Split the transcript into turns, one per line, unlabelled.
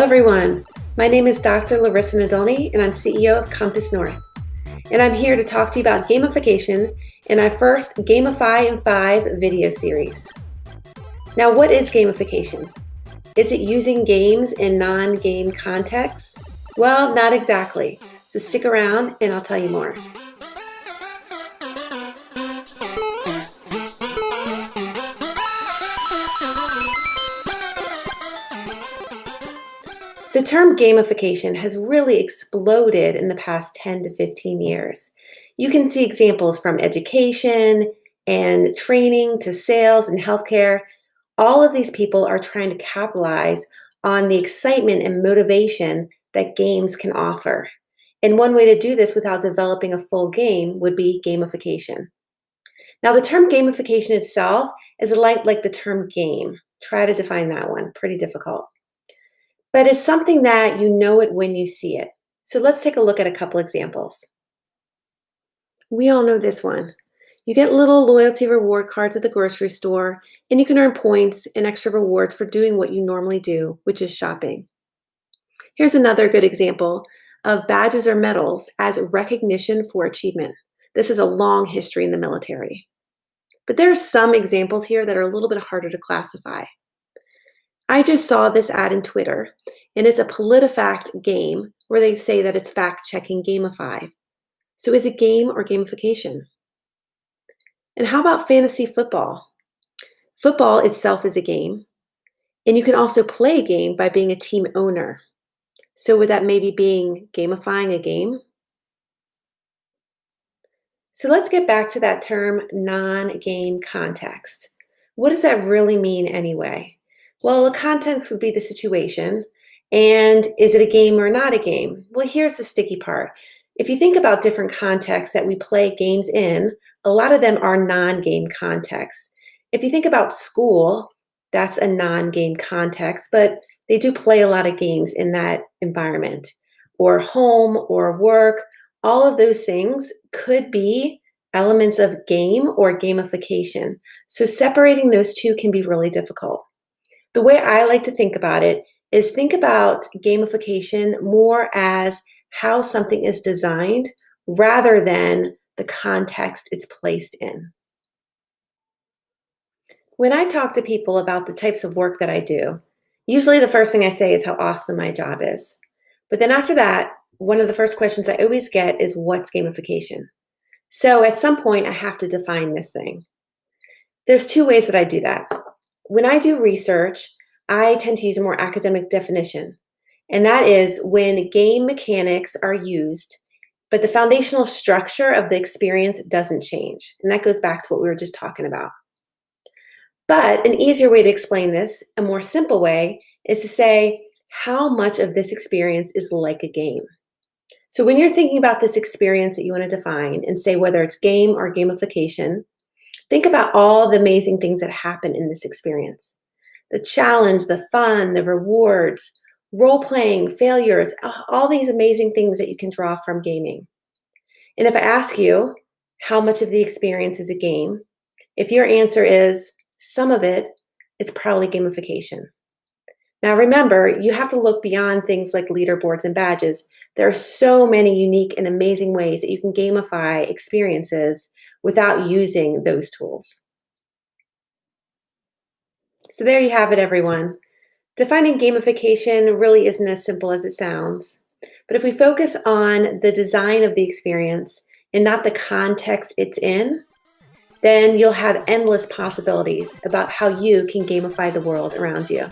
everyone. My name is Dr. Larysa Nadolny and I'm CEO of Compass North. And I'm here to talk to you about gamification in our first Gamify in 5 video series. Now, what is gamification? Is it using games in non-game contexts? Well, not exactly. So stick around and I'll tell you more. The term gamification has really exploded in the past 10 to 15 years. You can see examples from education and training to sales and healthcare. All of these people are trying to capitalize on the excitement and motivation that games can offer. And one way to do this without developing a full game would be gamification. Now, the term gamification itself is like, like the term game. Try to define that one, pretty difficult but it's something that you know it when you see it. So let's take a look at a couple examples. We all know this one. You get little loyalty reward cards at the grocery store, and you can earn points and extra rewards for doing what you normally do, which is shopping. Here's another good example of badges or medals as recognition for achievement. This is a long history in the military. But there are some examples here that are a little bit harder to classify. I just saw this ad in Twitter, and it's a PolitiFact game where they say that it's fact checking Gamify. So is it game or gamification? And how about fantasy football? Football itself is a game, and you can also play a game by being a team owner. So would that maybe being gamifying a game? So let's get back to that term non-game context. What does that really mean anyway? Well, the context would be the situation. And is it a game or not a game? Well, here's the sticky part. If you think about different contexts that we play games in, a lot of them are non-game contexts. If you think about school, that's a non-game context, but they do play a lot of games in that environment. Or home or work, all of those things could be elements of game or gamification. So separating those two can be really difficult. The way I like to think about it is think about gamification more as how something is designed rather than the context it's placed in. When I talk to people about the types of work that I do, usually the first thing I say is how awesome my job is. But then after that, one of the first questions I always get is what's gamification? So at some point I have to define this thing. There's two ways that I do that. When I do research, I tend to use a more academic definition, and that is when game mechanics are used, but the foundational structure of the experience doesn't change. And that goes back to what we were just talking about. But an easier way to explain this, a more simple way, is to say how much of this experience is like a game. So when you're thinking about this experience that you want to define and say whether it's game or gamification, Think about all the amazing things that happen in this experience. The challenge, the fun, the rewards, role playing, failures, all these amazing things that you can draw from gaming. And if I ask you how much of the experience is a game, if your answer is some of it, it's probably gamification. Now remember, you have to look beyond things like leaderboards and badges. There are so many unique and amazing ways that you can gamify experiences without using those tools. So there you have it, everyone. Defining gamification really isn't as simple as it sounds. But if we focus on the design of the experience and not the context it's in, then you'll have endless possibilities about how you can gamify the world around
you.